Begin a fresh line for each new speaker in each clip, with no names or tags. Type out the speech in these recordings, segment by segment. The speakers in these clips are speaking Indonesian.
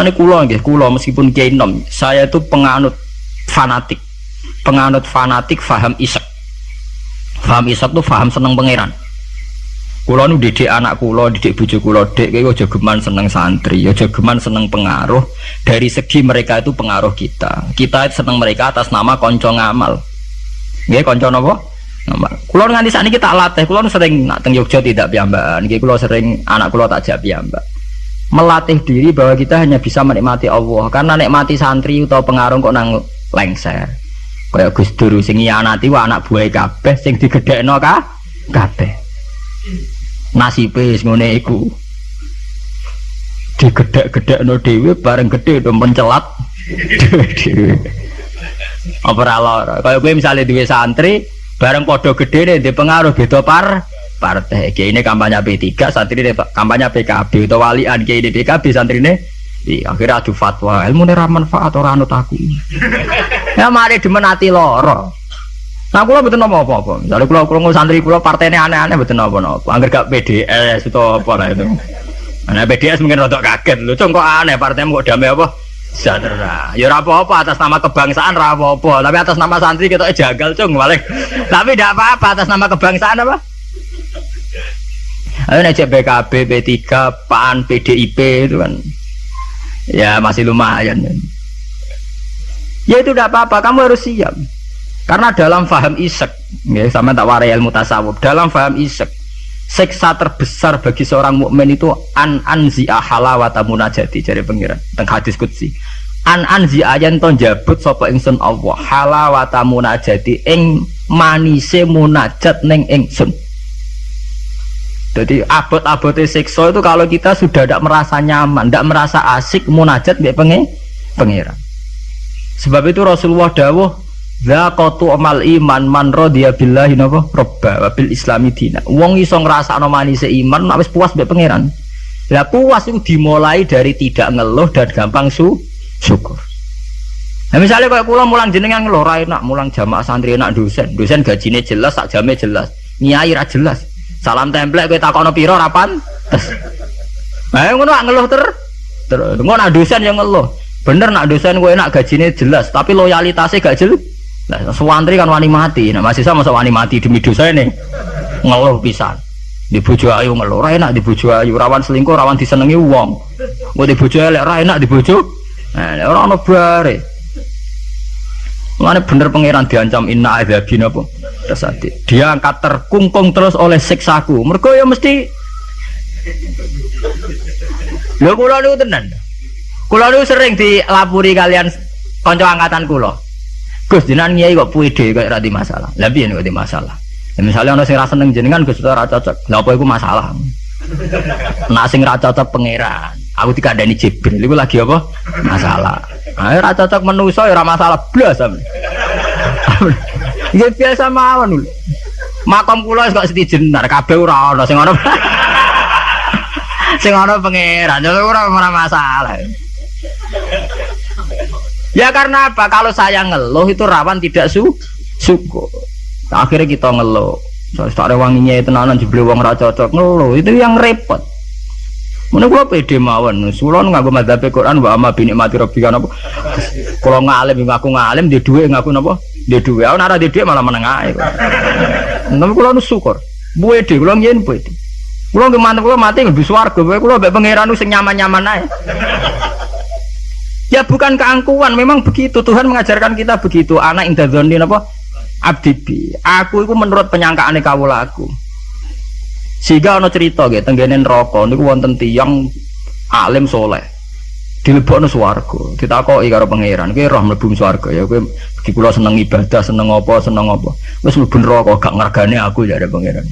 Nanti kulo nggih, kulo meskipun kiai nom, saya itu penganut fanatik. Penganut fanatik faham isek. Faham isek tuh faham seneng pangeran. Kulo nu didik anak kulo, didik bojo kulo, dek kowe aja geman seneng santri, aja geman seneng pengaruh. Dari segi mereka itu pengaruh kita. Kita seneng mereka atas nama konco ngamal. Nggih konco napa? Kulo nganti sakniki tak latih, kulo sering nak teng Yogya tidak piyambakan. Nggih kulo sering anak kulo tak jak piyambak melatih diri bahwa kita hanya bisa menikmati Allah. Karena nikmati santri atau pengaruh kok nang lengser. Kayak Gus Dur sing nanti wa anak buah kabeh sing digedhekno ka kabeh. Nasibe wis ngene iku. Digedhek-gedhekno dhewe bareng gede do mencelat dhewe apa ora lara? Kaya kowe misale duwe santri bareng padha gedhe nih pengaruh beda par partai. Kayak ini kampanye P3 santri ini kampanye PKB atau walian kayak ini PKB santri ini di akhirnya adu fatwa. Ilmu ini manfaat orang anut aku. Ya mari dimenati loro nah kalau betul nopo apa apa misalnya kalau kalau santri kalau partai ini aneh-aneh betul nopo nopo angker gak PDS itu apa lah itu. Nah PDS mungkin rada kaget. Lu kok aneh partai kok damai apa? Sejahtera. Ya apa-apa atas nama kebangsaan apa-apa, tapi atas nama santri kita jagal cung balik. tapi tidak apa-apa atas nama kebangsaan apa? Ayo nek BKB, P3, PAN, PDIP itu kan ya masih lumayan. Ya itu tidak apa-apa, kamu harus siap. Karena dalam faham isek, ya sama tak warai ilmu tasawuf. Dalam faham isek, seksa terbesar bagi seorang mukmin itu an anzi halawata munajati jadi pengiran teng hadis kutsi an anzi ayan ton jabut sapa ingsun Allah halawata munajati ing manise munajat neng ingsun jadi abot-abotnya sekso itu kalau kita sudah tidak merasa nyaman, tidak merasa asik, munajat nggak pengen pengiran. Sebab itu Rasulullah dawuh Zakotu amal iman man rodiya billahi napa robba wabil islami dina. Wong iso ngrasakno manise iman wis puas mbek pangeran. Lah puas itu dimulai dari tidak ngeluh dan gampang su syukur. Nah misalnya kayak pulang mulang jenengan ngeluh ra enak, mulang jamaah santri enak dosen, dosen gajine jelas, sak jame jelas, nyai ra jelas. Salam templek kowe takono pira rapan? Nah, ngono ngeluh ter. Ter ngono nak dosen yang ngeluh. Bener nak dosen enak gajine jelas, tapi loyalitasnya gak jelas. Nah, kan wani mati. Nah, masih sama wani mati demi dosa ini. Ngeluh pisan. Di bojo ayu ngeluh, ra enak di bojo ayu, rawan selingkuh, rawan disenengi wong. Mau di bojo elek ra enak di bojo. Nah, ora ono. Mana bener pangeran diancam inna adzabina apa? Tersati. Dia angkat terkungkung terus oleh siksaku. Mereka ya mesti Lho kula niku tenan. Kula niku sering dilapuri kalian kanca angkatan kula. Gus jenengan nyai kok puide kok ora masalah. Lah piye kok masalah? Ya misalnya ana sing ra seneng jenengan Gus ora cocok. Lah apa iku masalah? Nak sing ra cocok pangeran. Aku dikandani Jibril iku lagi apa? Masalah. Ayo ora cocok menuso ya ora masalah blas. Ya biasa mawon lho. Makom kula kok setijenar kabeh ora ana sing ana. sing ana pangeran ya ora ora masalah. Ya karena apa? Kalau saya ngeluh itu rawan tidak su syukur. Akhirnya kita ngeluh. Soalnya tak wanginya itu nanan jebel wong ra cocok ngeluh itu yang repot. Mana gua pede mawon, sulon ngaku madzhab Quran wa bini mati kan apa? Kalau ngalim ngaku ngalim dia dua ngaku napa? Dia dua, aku nara dia dua malah menengah. Tapi kalau nu syukur, pede, kalau nyen pede. Kalau gimana kalau mati lebih swarga, kalau mbek pangeran sing nyaman-nyaman ae. Ya bukan keangkuhan, memang begitu Tuhan mengajarkan kita begitu. Anak indah apa? Abdibi. Aku itu menurut penyangkaan kawula aku. Sehingga ono cerita gitu, tenggenen rokok, niku wonten tiyang alim soleh. Dilebokno swarga. Ditakoki karo pangeran, kowe roh mlebu swarga ya kowe iki kula seneng ibadah, seneng apa, seneng apa. Wis mlebu neraka gak ngergane aku ya pangeran.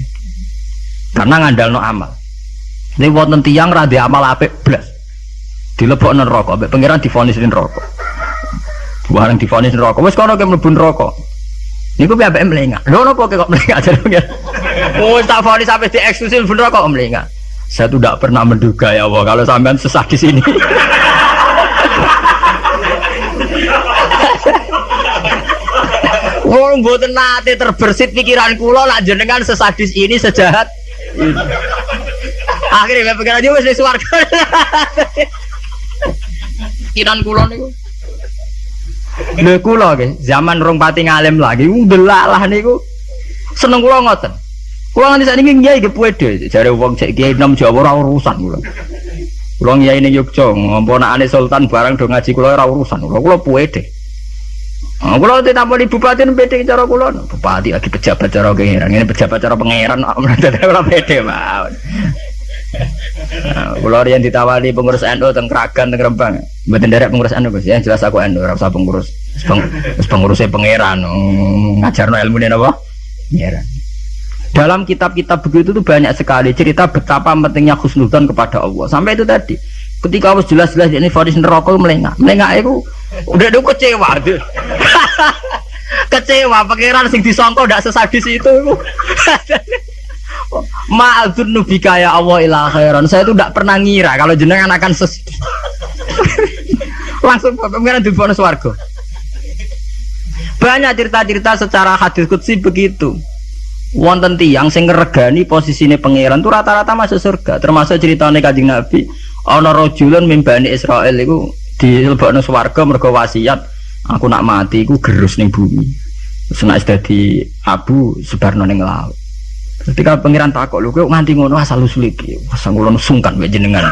Karena ngandalno amal. Ini wonten tiyang ra amal apik blas. Dilebokno neraka, mbek pangeran difonis neraka. Bareng difonis neraka, wis kono ke mlebu neraka. Niku piye ambek melengak. Lho napa kok melengak jare Oh, tak vonis sampai di eksklusif bener kok melengak. Saya tuh tidak pernah menduga ya Allah kalau sampean sesat di sini. Oh, mboten nate terbersit pikiran kula nak jenengan sesadis ini sejahat. Akhirnya pikiran dia wis swarga. keyakinan kula niku. Lho kula nggih, zaman rong pati ngalim lagi, ndelalah niku. Seneng kula ngoten. Kula nganti sakniki nggih nggih pede, jare wong cek kiai nom Jawa ora urusan kula. Kula ngiyai ning Yogya, ngomponakane sultan barang do ngaji kula ora urusan. Kula kula puede. Oh, kula ditampani bupati pede cara kula. Bupati lagi pejabat cara pangeran. Ini pejabat cara pangeran ora pede mawon. Kula riyen ditawani pengurus NU teng Kragan teng Rembang. Mboten derek pengurus NU Gus, ya jelas aku NU ora usah pengurus. Wis pengurusnya pangeran. Ngajarno ilmune napa? Pangeran. Dalam kitab-kitab begitu tuh banyak sekali cerita betapa pentingnya khusnudzon kepada Allah. Sampai itu tadi. Ketika harus jelas-jelas ini vonis neraka melengak. Melengak itu udah itu kecewa. kecewa pangeran sing disangka ndak sesadis itu. Ma'adzun nubika ya Allah ila khairan. Saya itu tidak pernah ngira kalau jenengan akan ses langsung pangeran di bonus warga. Banyak cerita-cerita secara hadis kutsi begitu wonten tiang sing ngregani posisine pangeran tuh rata-rata masuk surga termasuk ceritanya kajing nabi ana rajulun mimbani Israel iku dilebokno swarga mergo wasiat aku nak mati iku gerus ning bumi. Terus nek dadi abu sebarno ning laut. Ketika pangeran takok lho kowe nganti ngono asal usul iki? Asal ngono sungkan wae jenengan.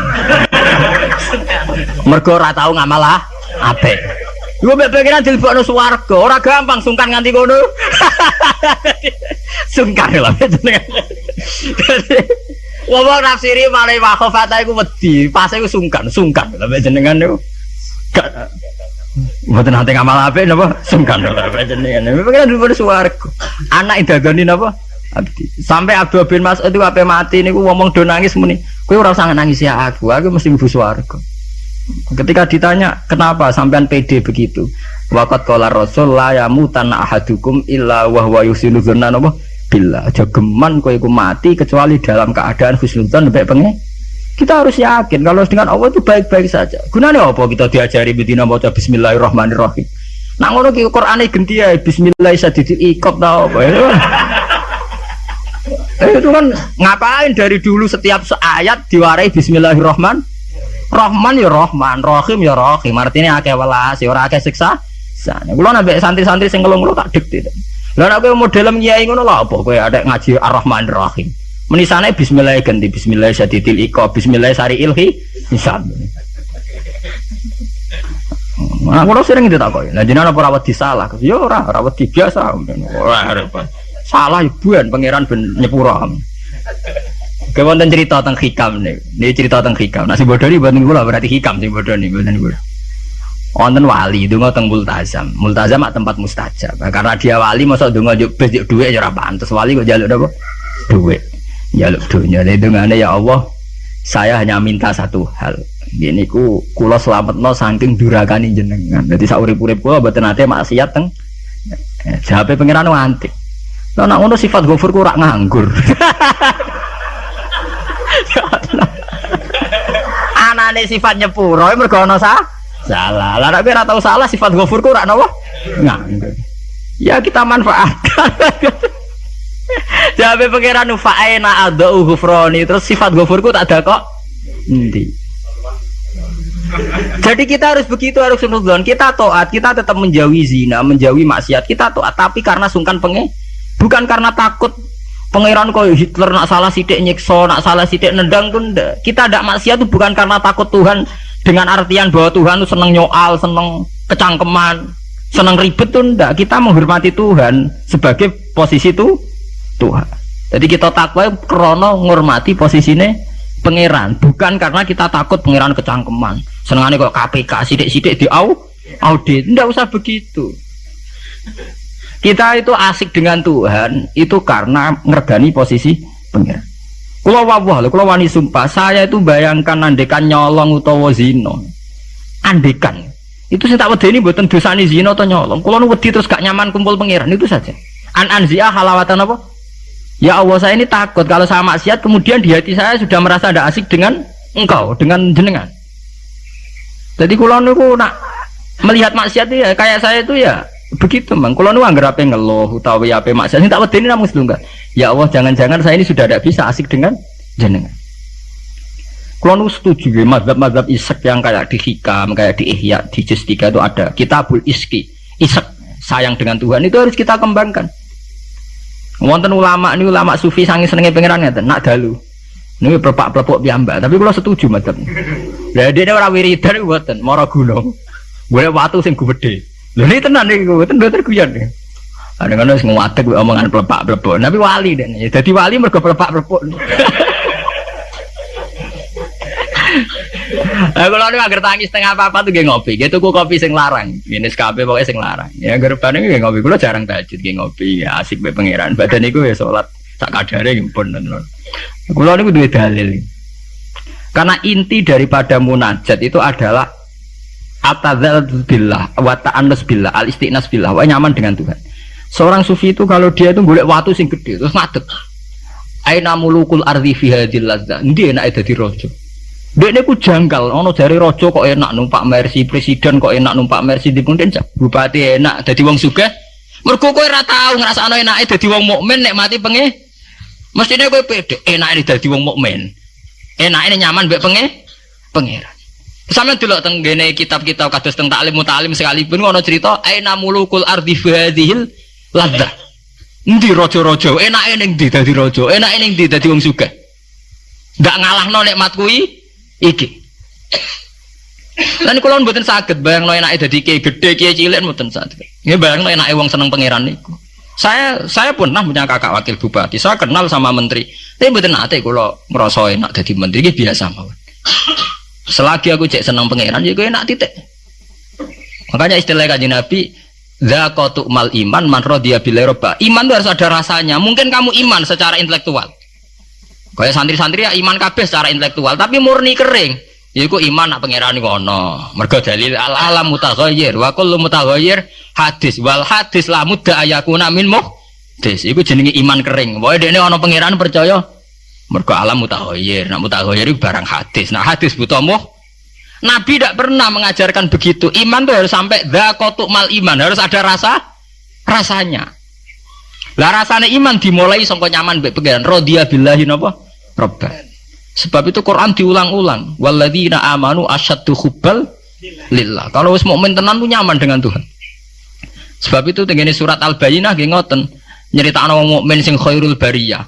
Mergo ora tau ngamal ah apik. Gue pikiran dilebokno swarga, ora gampang sungkan nganti ngono. sungkan lah jenengan. Wong nafsiri malah wakhofata iku wedi, pas iku sungkan, sungkan lah jenengan niku. Gak Mboten nate ngamal apik napa? Sungkan lah jenengan. Pikiran dilebokno swarga. Anak idagani napa? Sampai Abdul bin Mas'ud itu apa mati niku ngomong do nangis muni. Kowe ora usah nangis ya aku, aku mesti mlebu swarga. Ketika ditanya kenapa sampean PD begitu, wakat kolar rasul la yamutan ahadukum illa wahwa yusinu napa bila aja geman kowe iku mati kecuali dalam keadaan husnudzon baik pengen kita harus yakin kalau dengan Allah itu baik-baik saja gunanya apa kita diajari bedina baca bismillahirrahmanirrahim nah ngono ki Quran genti ya bismillah tau apa eh, itu kan ngapain dari dulu setiap ayat diwarai bismillahirrahmanirrahim Rahman ya Rahman, Rahim ya Rahim. Artinya akeh welas, ya ora akeh siksa. Sana. Kulo nambah santri-santri sing ngelung tak dikti. Lah nek kowe model kiai ngono lho apa kowe ada ngaji Ar-Rahman Rahim. Menisane bismillah ganti bismillah syadidil iqa, bismillah sari ilhi hisab. Nah, kalau sering kok. Nah, jenengan apa rawat disalah? Ya ora, rawat biasa. Ora repot. Salah ibuan pangeran ben nyepura. Cerita tentang hikam nih. Ini cerita tentang hikam. Nasi bodoh ini buatan gula berarti hikam sih bodoh nih buatan gula. Wonten wali nggak tentang multazam. Multazam mak tempat mustajab. Karena dia wali masa dungo juk duit aja pantas. Wali kok jaluk apa? Duit. Jaluk dunia. Jadi dengan ya Allah, saya hanya minta satu hal. Gini ku selamat no saking durakani jenengan. Jadi saurip-urip kulo buatan nate maksiat teng. Jawabnya pengiran antik. Lah nak ngono sifat gofur ku rak nganggur. Anane sifat nyepuro mergo ana sa salah. Lah ora tau salah sifat ghafur ku ora napa? Ya kita manfaatkan. Jabe pangeran fa'ena adau ghufrani terus sifat ghafurku tak ada kok. Endi? Jadi kita harus begitu harus sunudon. Kita toat, kita tetap menjauhi zina, menjauhi maksiat. Kita toat, tapi karena sungkan penge, bukan karena takut Pangeran kau Hitler nak salah sidik nyiksa, nak salah sidik nendang tuh. Kita tidak maksiat itu bukan karena takut Tuhan dengan artian bahwa Tuhan itu seneng nyoal, seneng kecangkeman, seneng ribet tuh ndak. Kita menghormati Tuhan sebagai posisi itu Tuhan. Jadi kita takwa krono menghormati posisinya pangeran, bukan karena kita takut pangeran kecangkeman. Senengannya kok KPK sidik-sidik di au audit, ndak usah begitu. Kita itu asik dengan Tuhan itu karena ngergani posisi pengiran. Kalau wawah, kalau wani sumpah, saya itu bayangkan andekan nyolong utawa zino. Andekan. Itu saya tak ini buatan dosa ini zino atau nyolong. Kalau nu wedi terus gak nyaman kumpul pengiran itu saja. An anzia halawatan apa? Ya Allah saya ini takut kalau saya maksiat kemudian di hati saya sudah merasa tidak asik dengan engkau, dengan jenengan. Jadi kalau nu nak melihat maksiat ya kayak saya itu ya begitu mang kalau nu anggar apa ngeluh utawi apa maksiat ini tak ini namun enggak ya Allah jangan-jangan saya ini sudah tidak bisa asik dengan jenengan Kalau setuju ya, mazhab-mazhab isek yang kayak di hikam, kayak di ihya, di justika itu ada. Kitabul iski, isek, sayang dengan Tuhan itu harus kita kembangkan. Wonten ulama ini ulama sufi sangi senengnya pengiran ya, nak dalu. Ini berpak berpok biamba, tapi kalau setuju mazhab. Lah dia orang wiridan buatan, moro gunung. Gue waktu sing gede. Lho ini tenan gue tenan nih. Ada kan harus nguatek omongan pelepak pelepok. Tapi wali dan jadi wali mereka pelepak pelepok. Nah, kalau ini agar tangis setengah apa apa tuh gak ngopi, gitu kok kopi sing larang, ini skape pokoknya sing larang. Ya gerban ini gak ngopi, kalau jarang tajud gak ngopi, ya asik be pangeran. Badan itu ya sholat tak kadare pun. Kalau ini dua dalil. Karena inti daripada munajat itu adalah atadzal billah, wa ta'annus billah, al istiqnas billah, wa nyaman dengan Tuhan. Seorang sufi itu kalau dia itu boleh waktu sing gede terus ngadeg. Aina mulukul ardi fi hadil lazza. Ndi enak dadi raja. Dek niku janggal, ono jari raja kok enak numpak mercy, presiden kok enak numpak mercy di kemudian bupati enak dadi wong sugih. Mergo kowe ora tau ngrasakno enake dadi wong mukmin nek mati penge. Mestine kowe pede enake dadi wong mukmin. Enake nyaman mbek penge pangeran. Sama dulu teng kitab-kitab kados teng taklim mutalim sekalipun ono cerita aina mulukul ardi fi Lada. Endi raja-raja? Enake ning ndi dadi raja? Enake ning ndi dadi wong sugih? Ndak ngalahno nikmat kuwi iki. Lan kula mboten saged bayangno enake dadi kiai gedhe, kiai cilik mboten saged. Nggih bayangno enake wong seneng pangeran niku. Saya saya pernah punya kakak wakil bupati. Saya kenal sama menteri. Tapi mboten nate kula ngrasa enak dadi menteri iki biasa mawon. Selagi aku cek seneng pangeran ya enak titik. Makanya istilah kajian Nabi Zakotu mal iman man dia roba. Iman itu harus ada rasanya. Mungkin kamu iman secara intelektual. Kayak santri-santri ya iman kabeh secara intelektual, tapi murni kering. Iku iman nak pangeran ono. Mergo dalil al alam mutaghayyir wa kullu mutaghayyir hadis wal hadis la mudda ayakuna min muhdis. Iku jenenge iman kering. Pokoke dene ono pangeran percaya mergo alam mutaghayyir. Nak mutaghayyir barang hadis. Nah hadis butuh muh Nabi tidak pernah mengajarkan begitu. Iman itu harus sampai dakotuk mal iman, harus ada rasa rasanya. Lah rasanya iman dimulai sangka nyaman mbek pangeran. Radhiya billahi napa? Robban. Sebab itu Quran diulang-ulang. Walladzina amanu asyaddu hubbal lillah. Kalau wis mukmin tenan tuh nyaman dengan Tuhan. Sebab itu tengene surat Al-Bayyinah nggih ngoten. Nyeritakno wong mukmin sing khairul bariyah.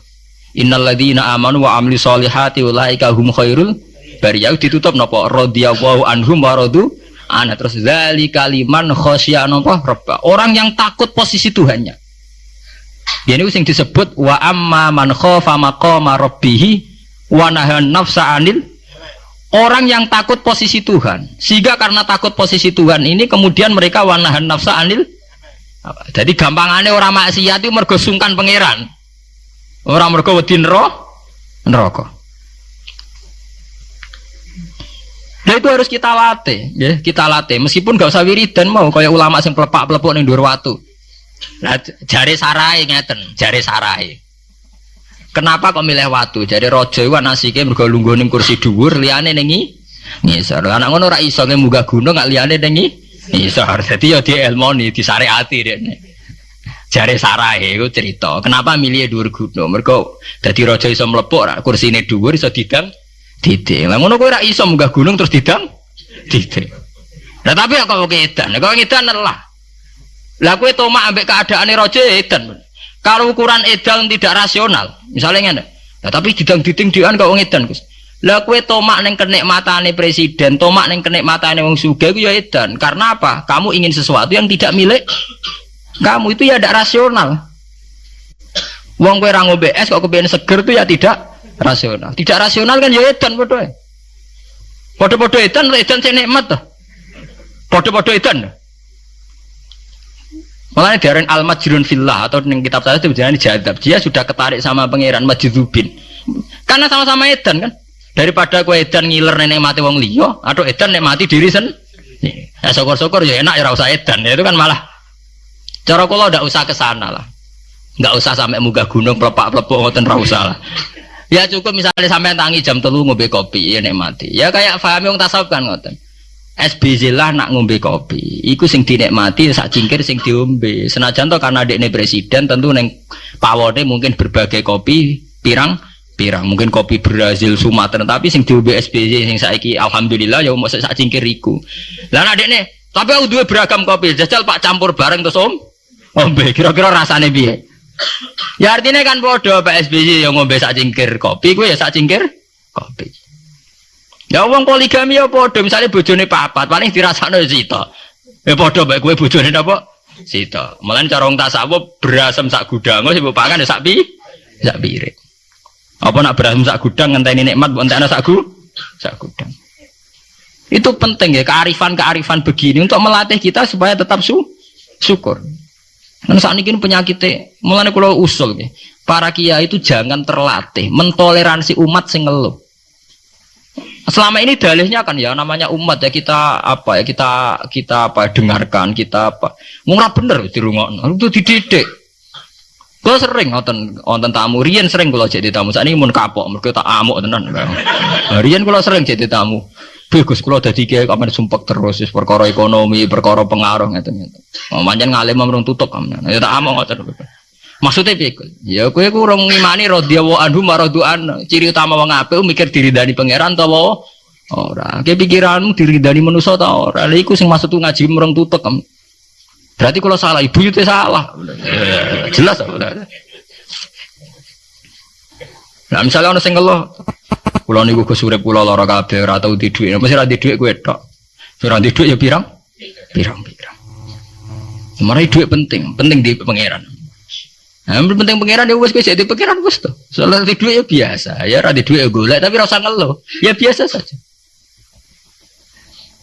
Innal ladzina amanu wa amli solihati ulaika hum khairul bariyah ditutup napa radhiyallahu anhum wa radu ana. Terus zali kaliman khosya napa robba orang yang takut posisi Tuhannya. Ini sing disebut wa amma man khofa maqama rabbih wa nafsa anil. Orang yang takut posisi Tuhan. Sehingga karena takut posisi Tuhan ini kemudian mereka wanahan nafsa anil. Jadi gampangannya orang maksiat itu mergo sungkan pangeran. Orang mergo wedi neraka Nah itu harus kita latih, ya kita latih. Meskipun gak usah wiridan mau kayak ulama yang pelepak pelepuk nih dua waktu. Nah jari sarai ngeten, jari sarai. Kenapa kok milih waktu? Jadi rojo itu nasike mergo lungguh ning kursi dhuwur nengi ngisor. Anak ngono ora iso munggah gunung gak liyane nengi ngisor. Dadi ya di elmoni, di syariati dene. Jare sarai itu cerita. Kenapa milih dhuwur gunung? Mergo dadi rojo iso mlepuk kursine dhuwur iso didang Titik. Lah ngono kowe ora iso munggah gunung terus didang titik. Lah tapi kok edan, kok edan lelah. Lah kowe tomak ambek keadaane raja edan. Kalau ukuran edan tidak rasional, misalnya ngene. Lah tapi didang diting-dian kok edan, Gus. Lah kowe tomak ning kenikmatane presiden, tomak ning kenikmatane wong sugih ku ya edan. Karena apa? Kamu ingin sesuatu yang tidak milik kamu itu ya tidak rasional. Wong kowe ra ngombe es kok kepengen seger itu ya tidak rasional. Tidak rasional kan ya edan padha. Padha-padha edan edan sing nikmat to. Padha-padha edan. Malah diaran al majrun fillah atau ning kitab saya itu berjalan jadab. Dia sudah ketarik sama pangeran majdzubin. Karena sama-sama edan kan. Daripada kue edan ngiler nenek mati wong liya atau edan nek mati diri sen. Ya syukur-syukur ya enak ya usah edan. Ya, itu kan malah cara kula ndak usah ke sana lah. Enggak usah sampai munggah gunung pelepak-pelepuk ngoten ra usah lah. Ya cukup misalnya sampai tangi jam telu ngombe kopi ya nikmati. Ya kayak paham yang tasawuf kan ngoten. SBZ lah nak ngombe kopi. Iku sing dinikmati sak cingkir sing diombe. Senajan to karena dekne presiden tentu neng pawone mungkin berbagai kopi pirang pirang mungkin kopi Brazil Sumatera tapi sing di SPJ sing saiki alhamdulillah ya mau sak cingkir iku lah nih tapi aku dua beragam kopi jajal pak campur bareng terus om ombe kira-kira rasanya biye ya artinya kan bodoh pak SPJ yang ngombe sak cingkir kopi gue ya sak cingkir kopi ya uang poligami ya bodoh misalnya bojone papat paling dirasakno sito ya bodoh baik gue bojone apa Sito. Malah cara wong tasawuf berasem sak gudang sing mbok pangan ya sak pi sak piring. Apa nak berasem sak gudang ngenteni nikmat mbok entekno sak sak gudang. Itu penting ya kearifan-kearifan begini untuk melatih kita supaya tetap su syukur. Dan saat ini penyakitnya, mulai kalau usul ya, para kiai itu jangan terlatih mentoleransi umat sing ngeluh. Selama ini dalihnya kan ya namanya umat ya kita apa ya kita kita apa dengarkan kita apa murah bener di rumah itu dididik. Gue sering nonton nonton tamu Rian sering kalau jadi tamu saat ini mau kapok mereka tak amuk tenan. Nah, Rian kalau sering jadi tamu. Bagus kalau jadi kayak kamar sumpah terus perkara ekonomi perkara pengaruh gitu gitu. Manjan ngalim merung tutup kamu. Ya tak amuk ngoten. Maksudnya piye? Ya kowe ku urung ngimani radhiyallahu anhu maraduan. Ciri utama wong apik mikir diridani pangeran ta wae ora. Ke pikiranmu diridani manusa ta ora. Lha iku sing maksud ngaji mereng tutuk kan. Berarti kalau salah ibu itu salah. Jelas? Nah misalnya orang sing ngeluh, pulau niku ke surep pulau lara kabeh ora tau di dhuwit. Mesti ra di dhuwit kowe tok. Ora di dhuwit ya pirang? Pirang-pirang. Semarang penting, penting di pangeran. Nah, penting pangeran ya wes kowe jadi pangeran wes tuh. Soalnya di ya biasa, ya di duit ya golek tapi rasa ngeluh. Ya biasa saja.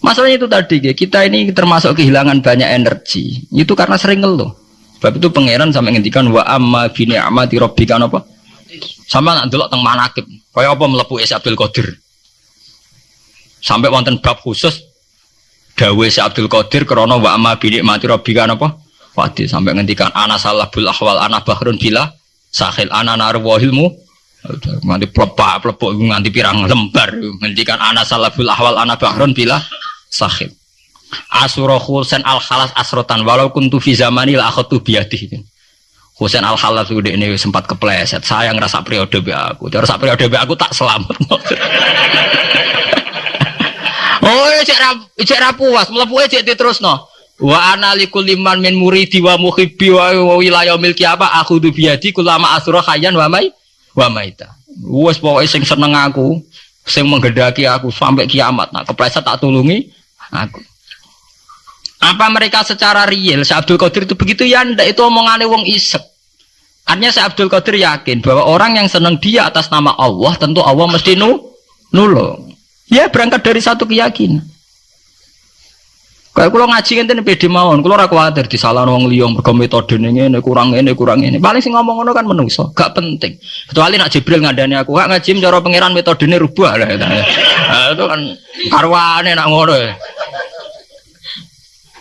Masalahnya itu tadi ya, kita ini termasuk kehilangan banyak energi. Itu karena sering ngeluh. Sebab itu pangeran sampai ngendikan wa amma bi ni'mati rabbika apa? Sama nak delok teng manakib. Kaya apa mlebu Isa Abdul Qadir. Sampai wonten bab khusus dawe Isa Abdul Qadir krana wa amma bi ni'mati rabbika apa? Wadi sampai ngendikan anak salah bul ahwal anak bahrun bila sahil anak narwahilmu nganti pelepak pelepok nganti pirang lembar ngendikan anak salah bul ahwal anak bahrun bila sahil asuro husain al khalas asrotan walau kuntu fi zamani la akhatu biadih Husain al khalas udah ini sempat kepleset saya ngerasa periode be aku terus periode be aku tak selamat oh cek rap cek rapuas melepuh cek terus no Wa ana liman min muridi wa muhibbi wa wilayah milki apa aku tu biadi kulama asura khayyan wa mai wa maita. Wes pokoke sing seneng aku, sing menggedaki aku sampai kiamat. Nah, kepleset tak tulungi aku. Apa mereka secara real si Abdul Qadir itu begitu ya ndak itu omongannya wong isek. Artinya si Abdul Qadir yakin bahwa orang yang senang dia atas nama Allah tentu Allah mesti nu nulung. Ya berangkat dari satu keyakinan. Kayak kalau ngaji ngenten pede mawon, kalau ora kuwatir disalahno wong liya mergo metode ngene kurang ini kurang ini. Paling sing ngomong ngono kan menungso, gak penting. Kecuali nak Jibril ngandani aku, gak ngaji cara pangeran metodene rubah lah itu. Nah, itu kan karwane nak ngono.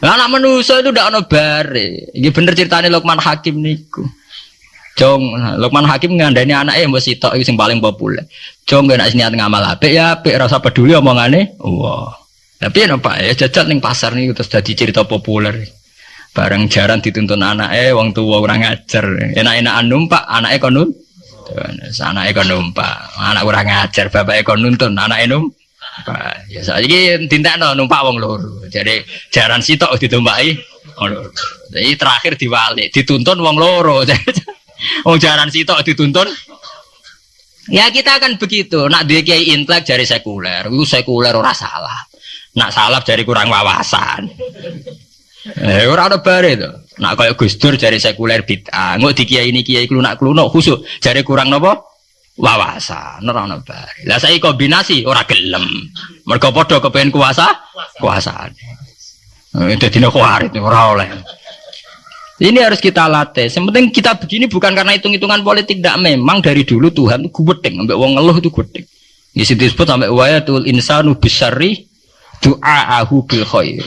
Lah nak menungso itu ndak ono bare. Iki bener ceritane Lukman Hakim niku. Jong, Lukman Hakim ngandani anaknya mbok sitok iki sing paling populer. Jong gak niat ngamal apik ya apik rasa peduli omongane. Wah. Wow. Tapi ya Pak ya jajat ning pasar nih terus jadi cerita populer. Bareng jaran dituntun anak eh wong tua orang ngajar. Enak-enakan numpak anaknya kon nun. Anaknya kon numpak. Anak orang ngajar bapak kon nuntun anaknya numpak. Ya saiki no numpak wong loro. Jadi jaran sitok loro. Jadi terakhir diwali dituntun wong loro. Wong jaran sitok dituntun Ya kita akan begitu. Nak dia kiai intelek jari sekuler, itu sekuler ora salah. Nak salaf dari kurang wawasan. Eh ora ada bare to. Nak kaya Gus Dur jari sekuler bid'ah. Engko di kiai ini kiai klunak kluno khusuk jari kurang napa? Wawasan ora ono bare. Lah saiki kombinasi ora gelem. Mergo padha kepengin kuasa, kuasaan. Eh dadi kuarit ora oleh. Ini harus kita latih. Yang penting kita begini bukan karena hitung-hitungan politik, tidak memang dari dulu Tuhan itu gubedeng, sampai wong ngeluh itu gubedeng. Di situ disebut sampai wayatul insanu besari du'aahu bil khairi.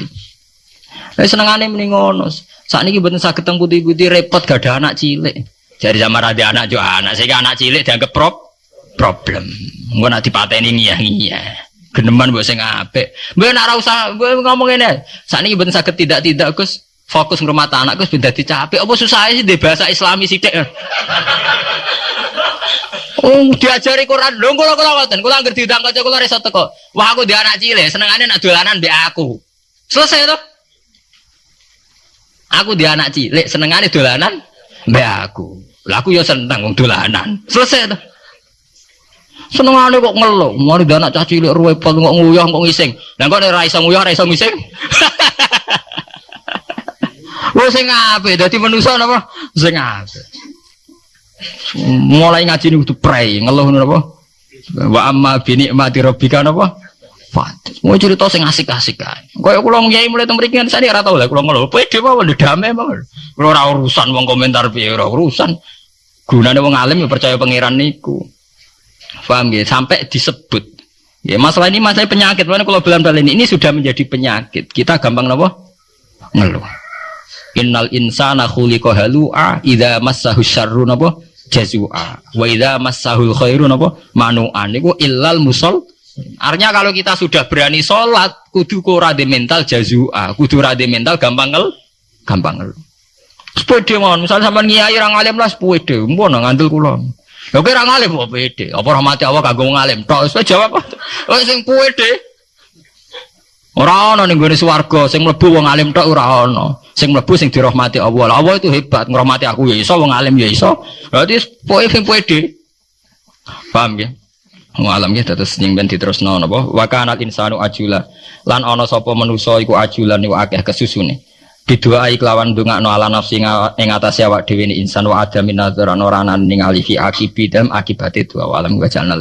Lah senengane mending ngono. Sakniki mboten saged teng putih-putih repot gak ada anak cilik. Jadi sama ada anak jo anak, sehingga anak cilik dianggap prop problem. Engko nak dipateni ngiyah-ngiyah. Geneman mbok sing apik. Mbok nak ora usah ngomong ngene. Sakniki mboten saged tidak-tidak Gus fokus ngrumat anak Gus dadi capek. Apa susah sih di bahasa Islami sithik. Oh, diajari Quran. Lho kula kula ngoten, kula anggere diundang kanca kula iso teko. Wah, aku di anak cilik, senengane nak dolanan mbek aku. Selesai to. Aku di anak cilik, senengane dolanan mbek aku. Lah aku ya seneng wong dolanan. Selesai to. Senengane kok ngeluh, mari di anak caci cilik repot kok nguyah kok ngising. Lah kok ora iso nguyah, ora iso ngising. Wong sing apik dadi manusa napa? Sing apik. Mulai ngaji ini kudu prei, ngeluh napa? Wa amma bi nikmati rabbika napa? Fat. Mau cerita sing asik-asik kan. Kayak kula ngyai mulai teng mriki kan saya ora tau lah kula ngeluh. Pede mawon damai mawon. Kula ora urusan wong komentar piye ora urusan. Gunane wong alim ya percaya pangeran niku. Paham ya? Sampai disebut. Ya masalah ini masalah penyakit. Mana kalau bilang ini ini sudah menjadi penyakit. Kita gampang napa? Ngeluh. Innal insana khuliqa halu'a idza massahu syarru napa jazua wa idza massahul khairu napa manu'an niku illal musol Artinya kalau kita sudah berani sholat, kudu rade mental jazua, kudu rade mental gampang ngel, gampang ngel. Sepede mohon, misalnya sama ngiyai orang alim lah sepede, mbon ngandel kula. Ya kira ngalim apa pede, apa rahmati Allah kagak ngalim. Tok wis jawab. Oh sing pede. Ora ana ning gone swarga sing mlebu wong alim tok ora ana. Sing mlebu sing dirahmati Allah. Allah itu hebat ngrahmati aku ya iso wong alim ya iso. Berarti pokoke sing pede. Paham ya? Wong alam ya terus sing ben diterusno napa? Wa kana insanu ajula. Lan ana sapa manusa iku ajulan iku akeh kesusune. Bidua kelawan no ala nafsi ing atase awak dhewe insan wa adamin nadzaran ora ningali fi akibi akibate dua alam wa jalna.